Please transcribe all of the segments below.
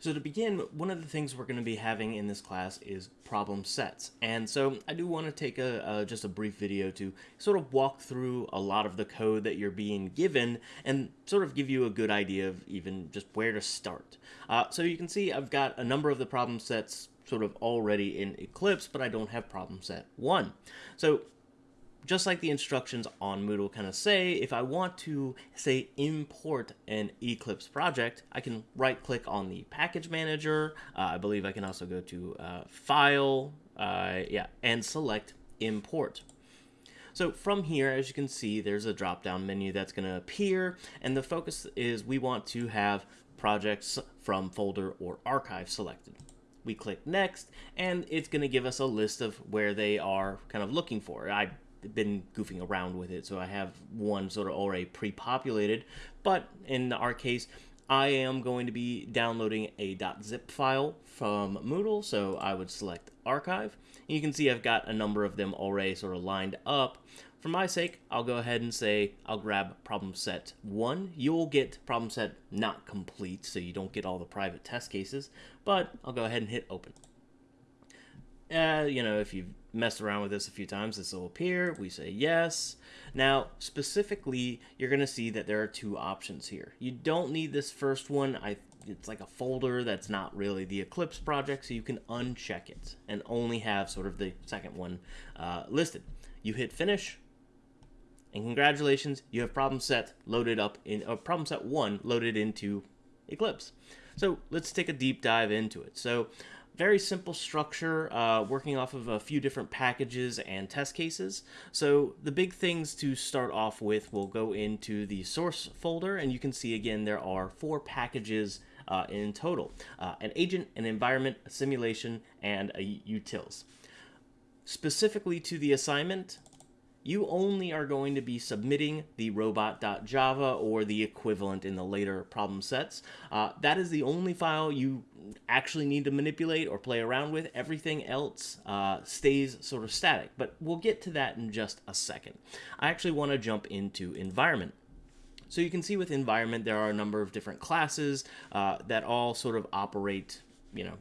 So to begin, one of the things we're going to be having in this class is problem sets. And so I do want to take a, just a brief video to sort of walk through a lot of the code that you're being given and sort of give you a good idea of even just where to start. Uh, so you can see I've got a number of the problem sets sort of already in Eclipse, but I don't have problem set 1. So just like the instructions on Moodle kind of say, if I want to, say, import an Eclipse project, I can right-click on the package manager. Uh, I believe I can also go to uh, File, uh, yeah, and select Import. So from here, as you can see, there's a drop-down menu that's going to appear, and the focus is we want to have projects from folder or archive selected. We click Next, and it's going to give us a list of where they are kind of looking for. I been goofing around with it, so I have one sort of already pre-populated. But in our case, I am going to be downloading a .zip file from Moodle, so I would select Archive. And you can see I've got a number of them already sort of lined up. For my sake, I'll go ahead and say I'll grab problem set 1. You'll get problem set not complete, so you don't get all the private test cases, but I'll go ahead and hit open. Uh, you know, if you've messed around with this a few times, this will appear. We say yes. Now, specifically, you're going to see that there are two options here. You don't need this first one. I It's like a folder that's not really the Eclipse project, so you can uncheck it and only have sort of the second one uh, listed. You hit finish, and congratulations, you have problem set loaded up in, uh, problem set one loaded into Eclipse. So let's take a deep dive into it. So very simple structure, uh, working off of a few different packages and test cases. So the big things to start off with we'll go into the source folder, and you can see again there are four packages uh, in total. Uh, an agent, an environment, a simulation, and a utils. Specifically to the assignment, you only are going to be submitting the robot.java or the equivalent in the later problem sets. Uh, that is the only file you actually need to manipulate or play around with. Everything else uh, stays sort of static, but we'll get to that in just a second. I actually want to jump into environment. So you can see with environment, there are a number of different classes uh, that all sort of operate, you know,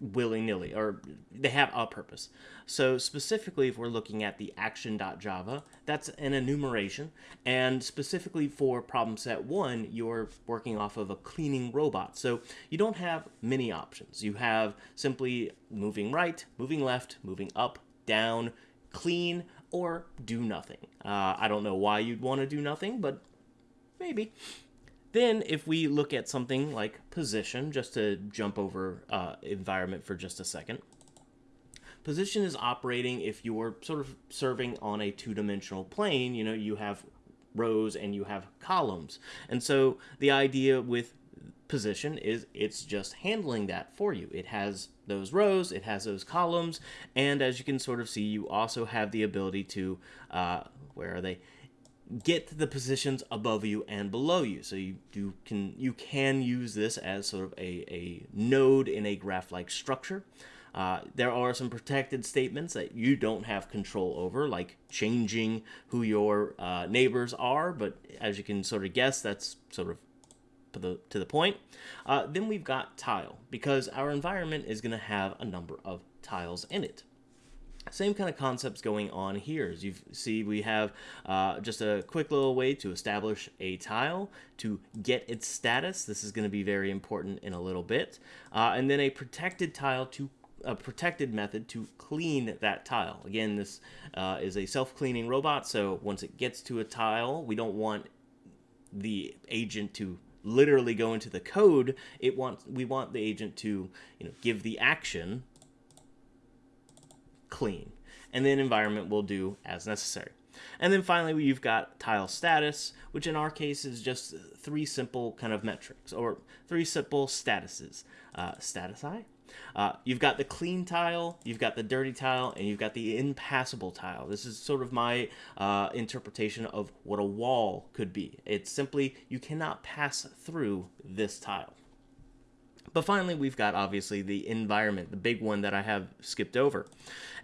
willy-nilly or they have a purpose. So specifically if we're looking at the action.java that's an enumeration. And specifically for problem set one you're working off of a cleaning robot. So you don't have many options. You have simply moving right moving left moving up down clean or do nothing. Uh, I don't know why you'd want to do nothing but maybe then if we look at something like position, just to jump over uh, environment for just a second, position is operating if you're sort of serving on a two-dimensional plane, you know, you have rows and you have columns. And so the idea with position is it's just handling that for you. It has those rows, it has those columns, and as you can sort of see, you also have the ability to, uh, where are they? Get the positions above you and below you. So you, you can you can use this as sort of a, a node in a graph-like structure. Uh, there are some protected statements that you don't have control over, like changing who your uh, neighbors are, but as you can sort of guess, that's sort of to the, to the point. Uh, then we've got tile, because our environment is going to have a number of tiles in it. Same kind of concepts going on here. As you see, we have uh, just a quick little way to establish a tile, to get its status. This is going to be very important in a little bit. Uh, and then a protected tile to a protected method to clean that tile. Again, this uh, is a self-cleaning robot, so once it gets to a tile, we don't want the agent to literally go into the code. It wants we want the agent to you know give the action clean. And then environment will do as necessary. And then finally, you've got tile status, which in our case is just three simple kind of metrics, or three simple statuses. Uh, status I. Uh, you've got the clean tile, you've got the dirty tile, and you've got the impassable tile. This is sort of my uh, interpretation of what a wall could be. It's simply you cannot pass through this tile. But finally, we've got obviously the environment, the big one that I have skipped over.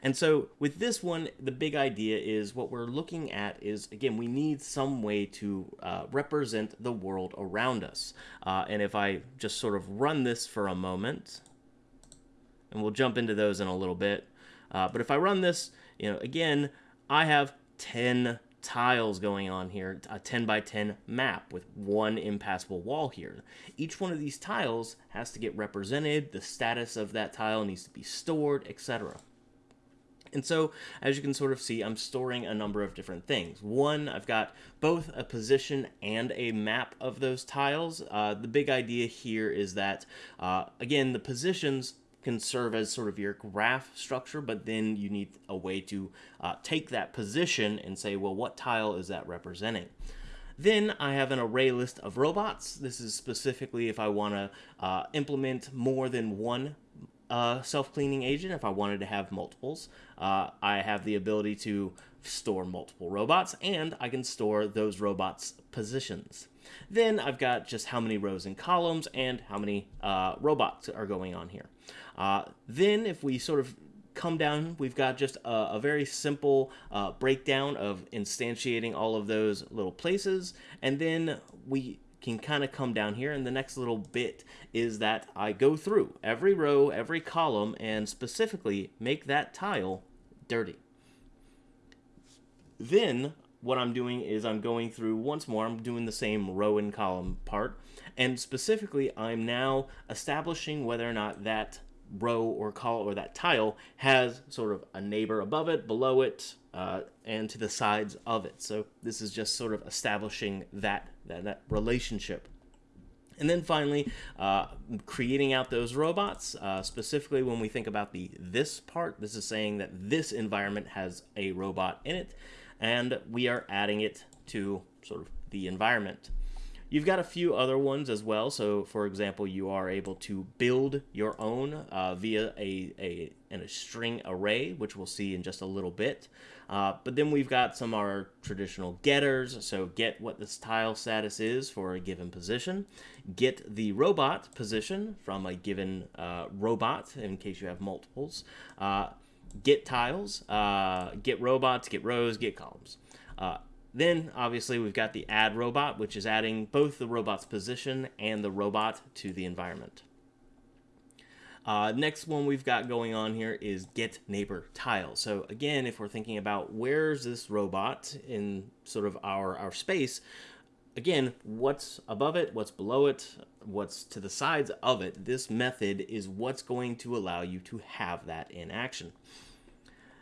And so with this one, the big idea is what we're looking at is, again, we need some way to uh, represent the world around us. Uh, and if I just sort of run this for a moment, and we'll jump into those in a little bit. Uh, but if I run this, you know, again, I have 10 tiles going on here, a 10 by 10 map with one impassable wall here. Each one of these tiles has to get represented, the status of that tile needs to be stored, etc. And so, as you can sort of see, I'm storing a number of different things. One, I've got both a position and a map of those tiles. Uh, the big idea here is that, uh, again, the positions can serve as sort of your graph structure, but then you need a way to uh, take that position and say, well, what tile is that representing? Then I have an array list of robots. This is specifically if I want to uh, implement more than one uh, self-cleaning agent, if I wanted to have multiples. Uh, I have the ability to store multiple robots, and I can store those robots' positions. Then I've got just how many rows and columns and how many uh, robots are going on here. Uh, then if we sort of come down, we've got just a, a very simple uh, breakdown of instantiating all of those little places. And then we can kind of come down here and the next little bit is that I go through every row, every column, and specifically make that tile dirty. Then what I'm doing is I'm going through once more, I'm doing the same row and column part, and specifically I'm now establishing whether or not that row or column or that tile has sort of a neighbor above it, below it, uh, and to the sides of it. So this is just sort of establishing that, that, that relationship. And then finally, uh, creating out those robots, uh, specifically when we think about the this part, this is saying that this environment has a robot in it, and we are adding it to sort of the environment. You've got a few other ones as well. So, for example, you are able to build your own uh, via a, a, a string array, which we'll see in just a little bit. Uh, but then we've got some of our traditional getters. So get what the tile status is for a given position. Get the robot position from a given uh, robot in case you have multiples. Get tiles, uh, get robots, get rows, get columns. Uh, then, obviously, we've got the add robot, which is adding both the robot's position and the robot to the environment. Uh, next one we've got going on here is get neighbor tile. So again, if we're thinking about where's this robot in sort of our, our space, again, what's above it, what's below it, what's to the sides of it, this method is what's going to allow you to have that in action.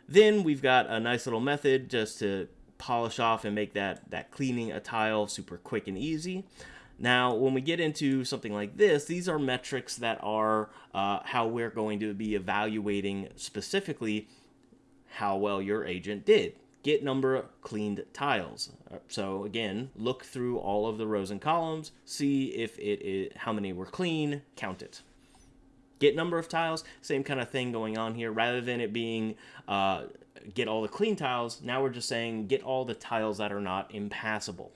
Then we've got a nice little method just to polish off and make that, that cleaning a tile super quick and easy. Now, when we get into something like this, these are metrics that are uh, how we're going to be evaluating specifically how well your agent did. Get number cleaned tiles. Uh, so again, look through all of the rows and columns, see if it is how many were clean, count it. Get number of tiles, same kind of thing going on here. Rather than it being uh, get all the clean tiles. Now we're just saying get all the tiles that are not impassable.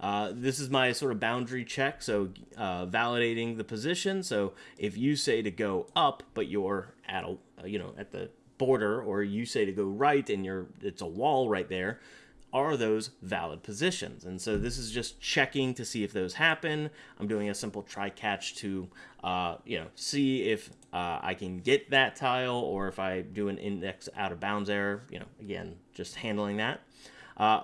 Uh, this is my sort of boundary check, so uh, validating the position. So if you say to go up, but you're at a, you know, at the border, or you say to go right and you're it's a wall right there, are those valid positions? And so this is just checking to see if those happen. I'm doing a simple try catch to, uh, you know, see if uh, I can get that tile or if I do an index out of bounds error, you know, again, just handling that. Uh,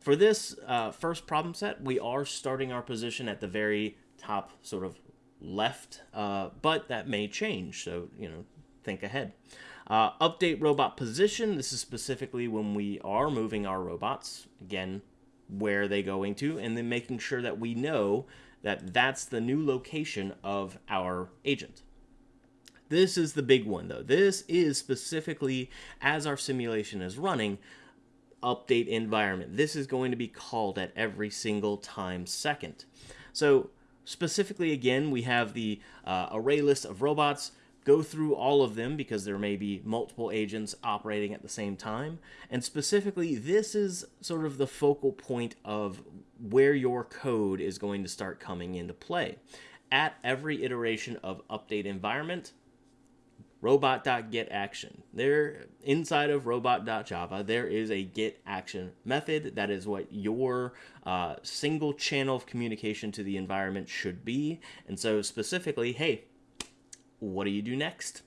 for this uh, first problem set, we are starting our position at the very top sort of left, uh, but that may change. So, you know, think ahead. Uh, update robot position. This is specifically when we are moving our robots. Again, where are they going to? And then making sure that we know that that's the new location of our agent. This is the big one though. This is specifically as our simulation is running, update environment. This is going to be called at every single time second. So specifically again, we have the uh, array list of robots go through all of them because there may be multiple agents operating at the same time. And specifically, this is sort of the focal point of where your code is going to start coming into play. at every iteration of update environment robot.get action. There inside of robot.java, there is a get action method. That is what your uh, single channel of communication to the environment should be. And so specifically, hey, what do you do next?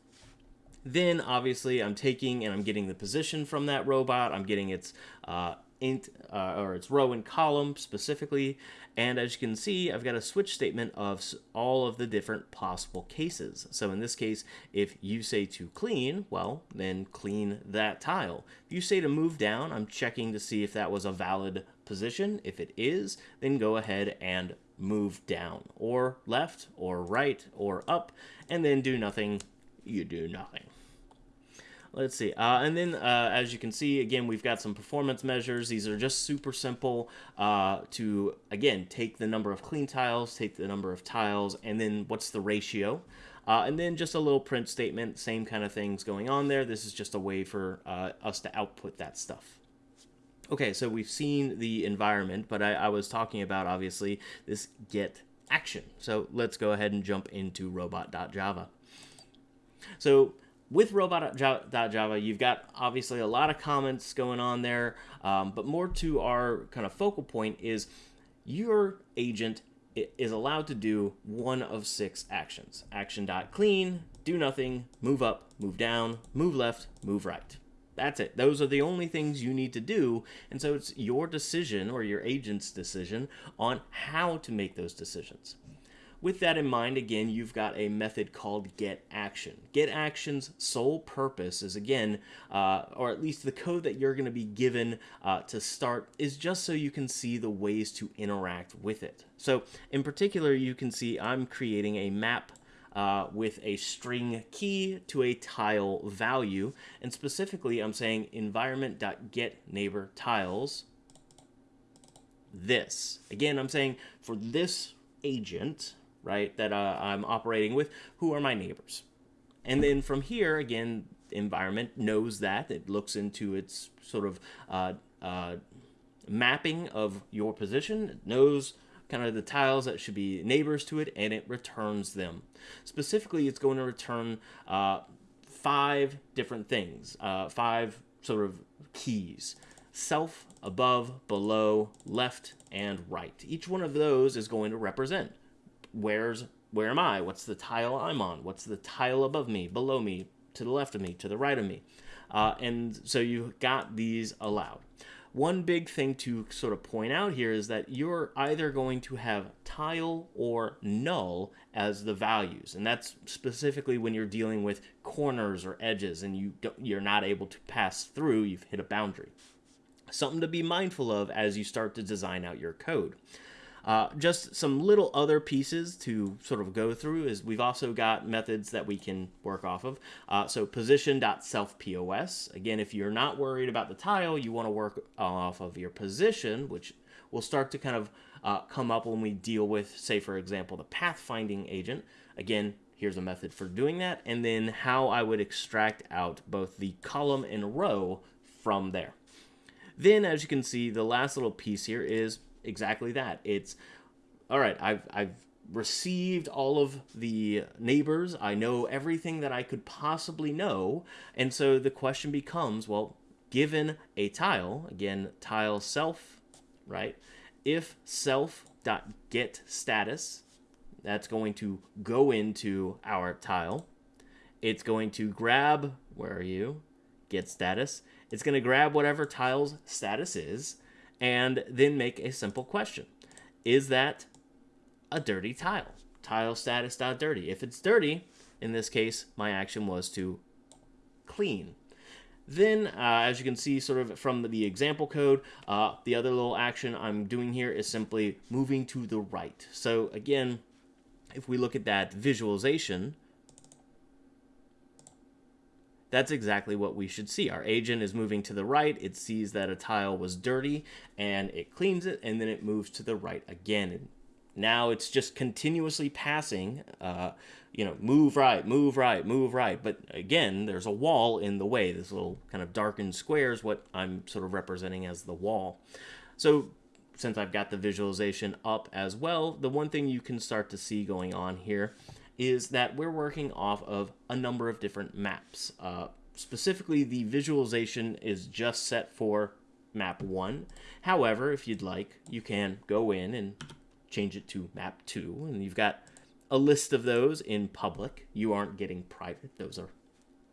Then obviously I'm taking and I'm getting the position from that robot. I'm getting its uh, int uh, or its row and column specifically. And as you can see, I've got a switch statement of all of the different possible cases. So in this case, if you say to clean, well, then clean that tile. If you say to move down, I'm checking to see if that was a valid position. If it is, then go ahead and move down or left or right or up and then do nothing, you do nothing. Let's see. Uh, and then, uh, as you can see, again, we've got some performance measures. These are just super simple uh, to, again, take the number of clean tiles, take the number of tiles, and then what's the ratio. Uh, and then just a little print statement, same kind of things going on there. This is just a way for uh, us to output that stuff. Okay, so we've seen the environment, but I, I was talking about, obviously, this get action. So let's go ahead and jump into robot.java. So with robot.java, you've got obviously a lot of comments going on there, um, but more to our kind of focal point is your agent is allowed to do one of six actions. Action.clean, do nothing, move up, move down, move left, move right. That's it. Those are the only things you need to do. And so it's your decision or your agent's decision on how to make those decisions. With that in mind, again, you've got a method called get action. Get action's sole purpose is, again, uh, or at least the code that you're going to be given uh, to start is just so you can see the ways to interact with it. So in particular, you can see I'm creating a map uh, with a string key to a tile value. And specifically, I'm saying environment.getNeighborTiles this. Again, I'm saying for this agent, right, that uh, I'm operating with, who are my neighbors. And then from here, again, environment knows that. It looks into its sort of uh, uh, mapping of your position. It knows kind of the tiles that should be neighbors to it, and it returns them. Specifically, it's going to return uh, five different things, uh, five sort of keys. Self, above, below, left, and right. Each one of those is going to represent where's where am I? What's the tile I'm on? What's the tile above me, below me, to the left of me, to the right of me? Uh, and so you got these allowed. One big thing to sort of point out here is that you're either going to have tile or null as the values, and that's specifically when you're dealing with corners or edges and you you're not able to pass through, you've hit a boundary. Something to be mindful of as you start to design out your code. Uh, just some little other pieces to sort of go through is we've also got methods that we can work off of. Uh, so position.selfPOS. Again, if you're not worried about the tile, you want to work off of your position, which will start to kind of uh, come up when we deal with, say, for example, the pathfinding agent. Again, here's a method for doing that, and then how I would extract out both the column and row from there. Then, as you can see, the last little piece here is exactly that. It's all right. I've I've received all of the neighbors. I know everything that I could possibly know, and so the question becomes, well, given a tile, again, tile self, right? If self dot get status, that's going to go into our tile. It's going to grab, where are you? Get status. It's going to grab whatever tile's status is and then make a simple question. Is that a dirty tile? Tile status dirty. If it's dirty, in this case, my action was to clean. Then, uh, as you can see sort of from the example code, uh, the other little action I'm doing here is simply moving to the right. So again, if we look at that visualization, that's exactly what we should see. Our agent is moving to the right. It sees that a tile was dirty and it cleans it and then it moves to the right again. And now it's just continuously passing, uh, you know, move right, move right, move right. But again, there's a wall in the way. This little kind of darkened square is what I'm sort of representing as the wall. So since I've got the visualization up as well, the one thing you can start to see going on here is that we're working off of a number of different maps. Uh, specifically, the visualization is just set for map 1. However, if you'd like, you can go in and change it to map 2, and you've got a list of those in public. You aren't getting private. Those are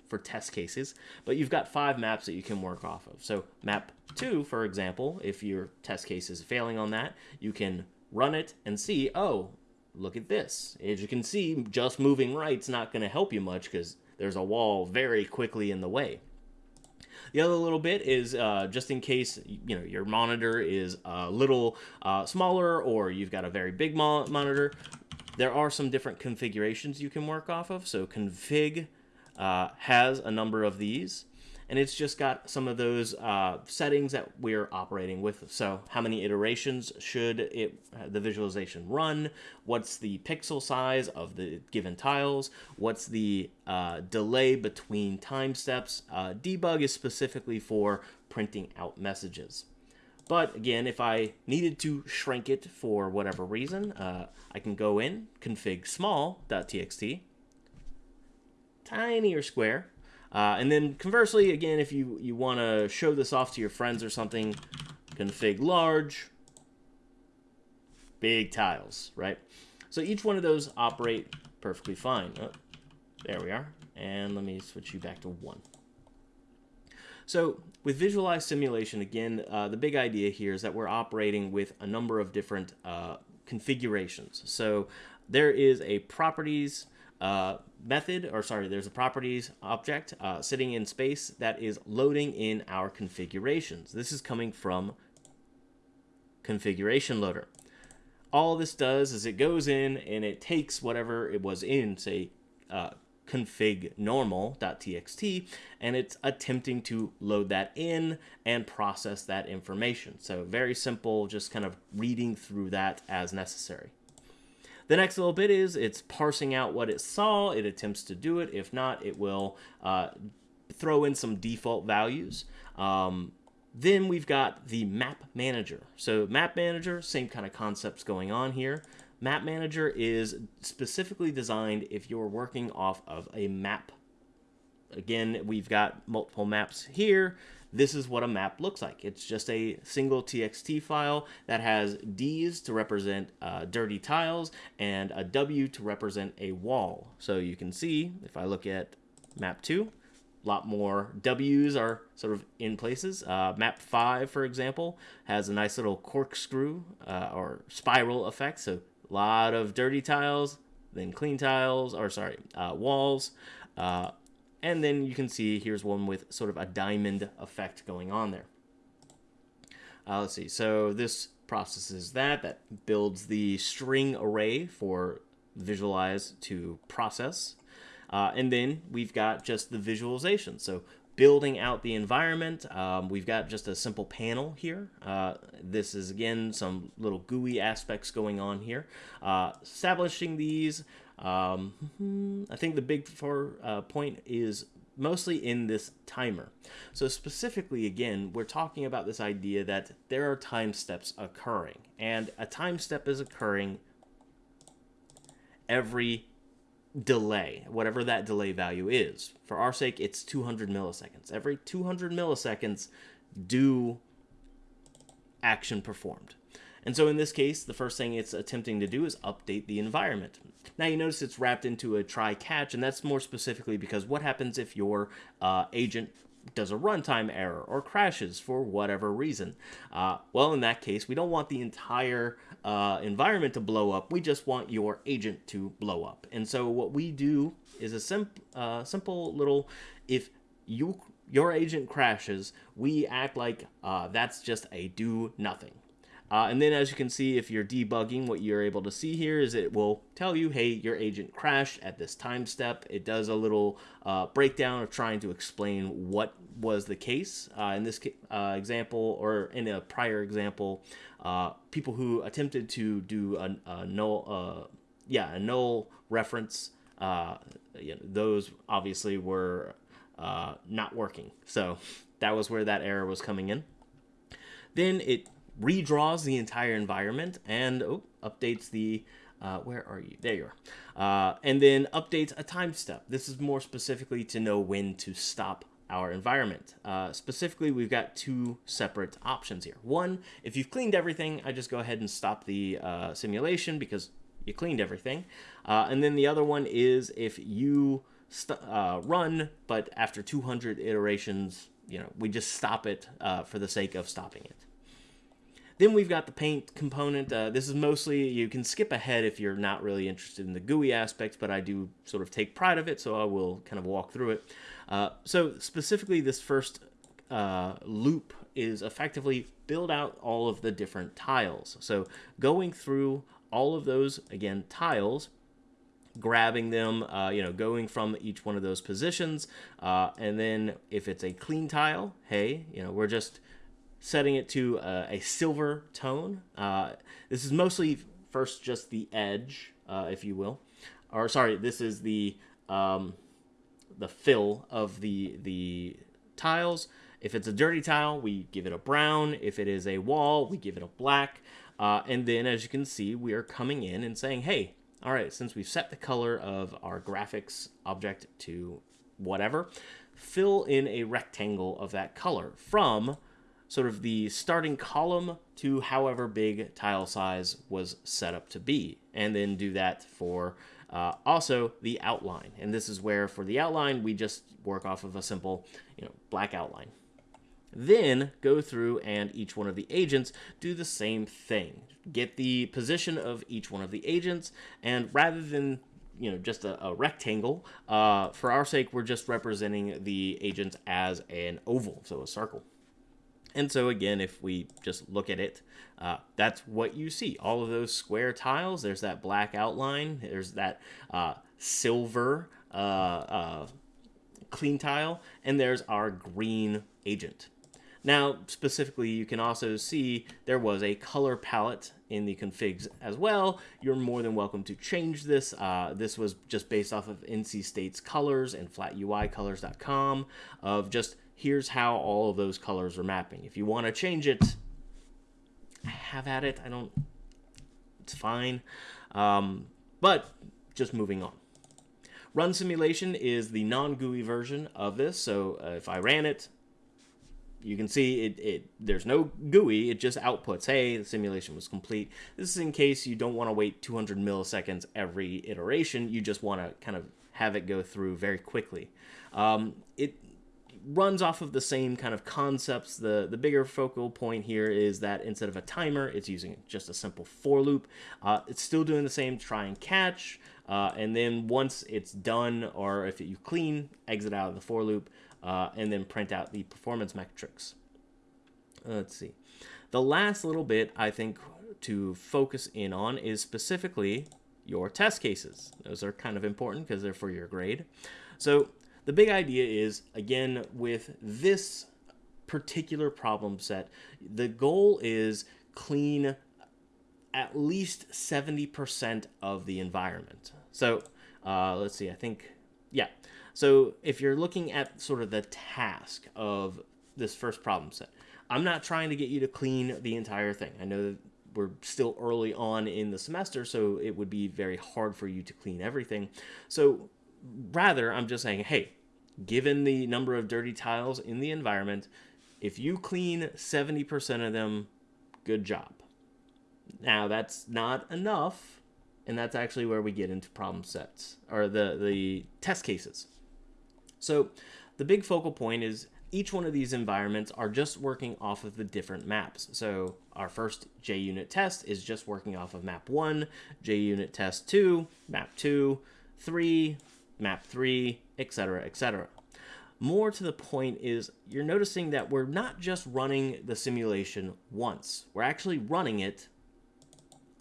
for test cases, but you've got five maps that you can work off of. So map 2, for example, if your test case is failing on that, you can run it and see, oh, look at this. As you can see, just moving right's not going to help you much because there's a wall very quickly in the way. The other little bit is uh, just in case you know your monitor is a little uh, smaller or you've got a very big mo monitor. There are some different configurations you can work off of. So config uh, has a number of these and it's just got some of those uh, settings that we're operating with. So how many iterations should it the visualization run? What's the pixel size of the given tiles? What's the uh, delay between time steps? Uh, debug is specifically for printing out messages. But again, if I needed to shrink it for whatever reason, uh, I can go in, config small.txt, tiny or square, uh, and then conversely, again, if you, you want to show this off to your friends or something, config large, big tiles, right? So each one of those operate perfectly fine. Oh, there we are. And let me switch you back to one. So with visualized simulation, again, uh, the big idea here is that we're operating with a number of different uh, configurations. So there is a properties uh, method, or sorry, there's a properties object uh, sitting in space that is loading in our configurations. This is coming from configuration loader. All this does is it goes in and it takes whatever it was in, say, uh, config normal.txt, and it's attempting to load that in and process that information. So very simple, just kind of reading through that as necessary. The next little bit is it's parsing out what it saw. It attempts to do it. If not, it will uh, throw in some default values. Um, then we've got the map manager. So map manager, same kind of concepts going on here. Map manager is specifically designed if you're working off of a map. Again, we've got multiple maps here this is what a map looks like. It's just a single TXT file that has Ds to represent uh, dirty tiles and a W to represent a wall. So you can see, if I look at map 2, a lot more W's are sort of in places. Uh, map 5, for example, has a nice little corkscrew uh, or spiral effect. So a lot of dirty tiles, then clean tiles, or sorry, uh, walls, uh, and then you can see here's one with sort of a diamond effect going on there. Uh, let's see, so this processes that, that builds the string array for visualize to process. Uh, and then we've got just the visualization. So building out the environment, um, we've got just a simple panel here. Uh, this is, again, some little GUI aspects going on here. Uh, establishing these, um, I think the big four uh, point is mostly in this timer. So specifically, again, we're talking about this idea that there are time steps occurring, and a time step is occurring every delay, whatever that delay value is. For our sake, it's 200 milliseconds. Every 200 milliseconds, do action performed. And so in this case, the first thing it's attempting to do is update the environment. Now you notice it's wrapped into a try catch, and that's more specifically because what happens if your uh, agent does a runtime error or crashes for whatever reason. Uh, well, in that case, we don't want the entire uh, environment to blow up. We just want your agent to blow up. And so what we do is a simp uh, simple little, if you your agent crashes, we act like uh, that's just a do nothing. Uh, and then as you can see, if you're debugging, what you're able to see here is it will tell you, hey, your agent crashed at this time step. It does a little uh, breakdown of trying to explain what was the case. Uh, in this uh, example, or in a prior example, uh, people who attempted to do a, a null, uh, yeah, a null reference, you know, those obviously were not working. So that was where that error was coming in. Then it redraws the entire environment and oh, updates the uh, where are you? There you are. Uh, and then updates a time step. This is more specifically to know when to stop our environment. Uh, specifically, we've got two separate options here. One, if you've cleaned everything, I just go ahead and stop the uh, simulation because you cleaned everything. Uh, and then the other one is if you uh, run, but after 200 iterations, you know, we just stop it for the sake of stopping it. Then we've got the paint component. Uh, this is mostly, you can skip ahead if you're not really interested in the GUI aspects, but I do sort of take pride of it, so I will kind of walk through it. Uh, so specifically this first uh, loop is effectively build out all of the different tiles. So going through all of those, again, tiles, grabbing them, uh, you know, going from each one of those positions. Uh, and then if it's a clean tile, hey, you know, we're just setting it to uh, a silver tone. Uh, this is mostly first just the edge, uh, if you will. Or sorry, this is the um, the fill of the the tiles. If it's a dirty tile, we give it a brown. If it is a wall, we give it a black. Uh, and then, as you can see, we are coming in and saying, hey, all right, since we've set the color of our graphics object to whatever, fill in a rectangle of that color from sort of the starting column to however big tile size was set up to be. And then do that for uh, also the outline. And this is where for the outline, we just work off of a simple, you know, black outline. Then go through and each one of the agents do the same thing. Get the position of each one of the agents, and rather than you know just a, a rectangle, uh, for our sake, we're just representing the agents as an oval, so a circle. And so again, if we just look at it, uh, that's what you see. All of those square tiles, there's that black outline, there's that uh, silver uh, uh clean tile, and there's our green agent. Now, specifically, you can also see there was a color palette in the configs as well. You're more than welcome to change this. Uh, this was just based off of NC State's colors and flatUIcolors.com of just here's how all of those colors are mapping. If you want to change it, I have at it. I don't, it's fine. Um, but just moving on. Run simulation is the non-GUI version of this. So uh, if I ran it, you can see it, it there's no GUI, it just outputs, hey, the simulation was complete. This is in case you don't want to wait 200 milliseconds every iteration, you just want to kind of have it go through very quickly. Um, it runs off of the same kind of concepts. The, the bigger focal point here is that instead of a timer, it's using just a simple for loop. Uh, it's still doing the same try and catch, uh, and then once it's done, or if you clean, exit out of the for loop, uh, and then print out the performance metrics. Let's see. The last little bit I think to focus in on is specifically your test cases. Those are kind of important because they're for your grade. So the big idea is, again, with this particular problem set, the goal is clean at least 70% of the environment. So uh, let's see, I think, yeah. So if you're looking at sort of the task of this first problem set, I'm not trying to get you to clean the entire thing. I know that we're still early on in the semester, so it would be very hard for you to clean everything. So rather, I'm just saying, hey, given the number of dirty tiles in the environment, if you clean 70% of them, good job. Now, that's not enough, and that's actually where we get into problem sets, or the, the test cases. So the big focal point is each one of these environments are just working off of the different maps. So our first JUnit test is just working off of map 1, JUnit test 2, map 2, 3, map 3, etc., etc. More to the point is you're noticing that we're not just running the simulation once. We're actually running it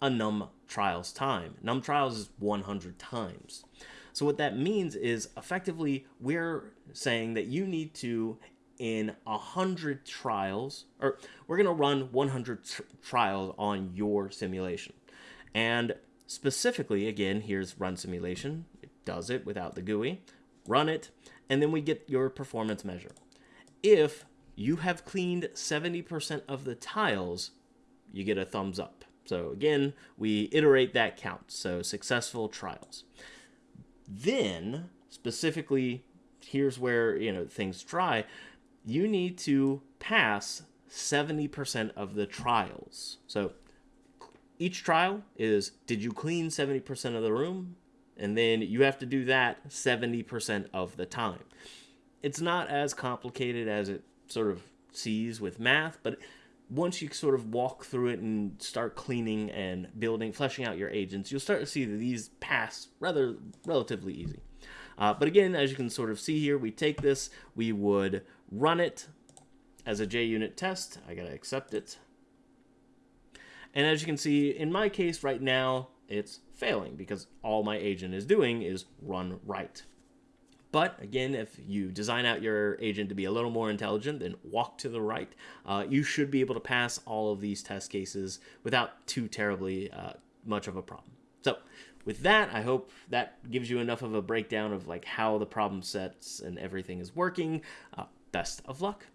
a num trials time. Num trials is 100 times. So what that means is effectively we're saying that you need to in 100 trials, or we're going to run 100 trials on your simulation. And specifically, again, here's run simulation. Does it without the GUI. Run it, and then we get your performance measure. If you have cleaned 70% of the tiles, you get a thumbs up. So again, we iterate that count. So successful trials. Then, specifically, here's where, you know, things dry, You need to pass 70% of the trials. So each trial is did you clean 70% of the room? And then you have to do that 70% of the time. It's not as complicated as it sort of sees with math, but once you sort of walk through it and start cleaning and building, fleshing out your agents, you'll start to see that these pass rather relatively easy. Uh, but again, as you can sort of see here, we take this, we would run it as a JUnit test. I gotta accept it. And as you can see, in my case right now, it's failing because all my agent is doing is run right. But again, if you design out your agent to be a little more intelligent, then walk to the right. Uh, you should be able to pass all of these test cases without too terribly uh, much of a problem. So with that, I hope that gives you enough of a breakdown of like how the problem sets and everything is working. Uh, best of luck.